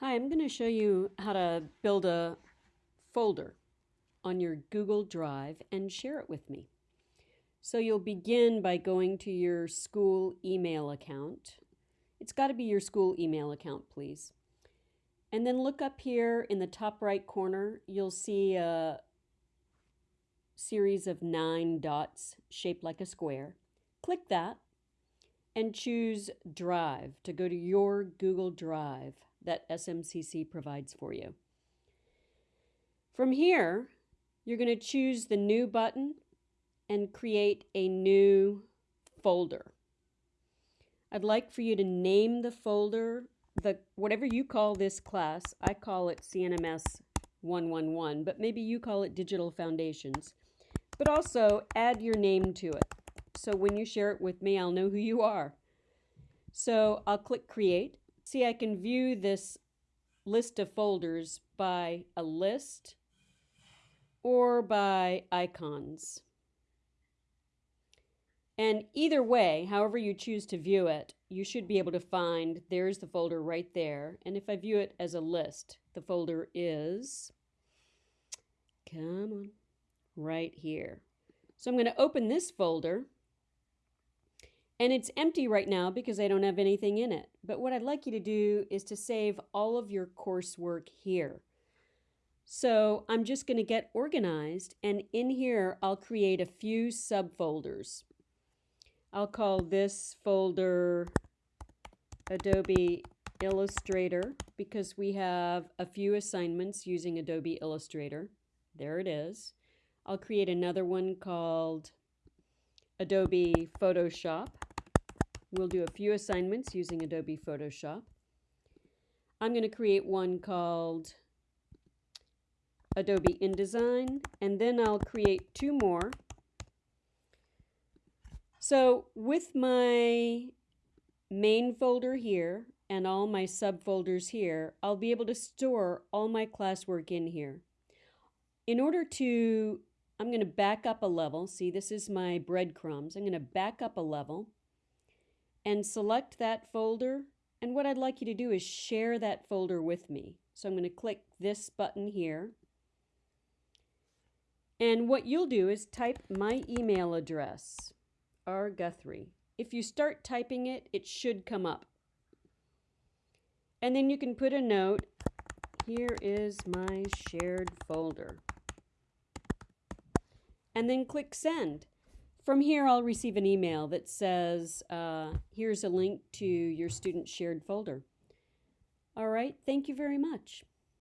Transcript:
Hi, I'm going to show you how to build a folder on your Google Drive and share it with me. So you'll begin by going to your school email account. It's got to be your school email account, please. And then look up here in the top right corner, you'll see a series of nine dots shaped like a square. Click that and choose Drive to go to your Google Drive that SMCC provides for you. From here, you're going to choose the New button and create a new folder. I'd like for you to name the folder, the whatever you call this class. I call it CNMS 111, but maybe you call it Digital Foundations. But also add your name to it. So when you share it with me, I'll know who you are. So I'll click Create See, I can view this list of folders by a list or by icons. And either way, however you choose to view it, you should be able to find there's the folder right there. And if I view it as a list, the folder is, come on, right here. So I'm going to open this folder and it's empty right now because I don't have anything in it. But what I'd like you to do is to save all of your coursework here. So I'm just going to get organized and in here I'll create a few subfolders. I'll call this folder Adobe Illustrator because we have a few assignments using Adobe Illustrator. There it is. I'll create another one called Adobe Photoshop. We'll do a few assignments using Adobe Photoshop. I'm going to create one called Adobe InDesign, and then I'll create two more. So with my main folder here and all my subfolders here, I'll be able to store all my classwork in here. In order to, I'm going to back up a level. See, this is my breadcrumbs. I'm going to back up a level and select that folder. And what I'd like you to do is share that folder with me. So I'm going to click this button here. And what you'll do is type my email address, R. Guthrie. If you start typing it, it should come up. And then you can put a note, here is my shared folder. And then click send. From here, I'll receive an email that says, uh, here's a link to your student shared folder. All right, thank you very much.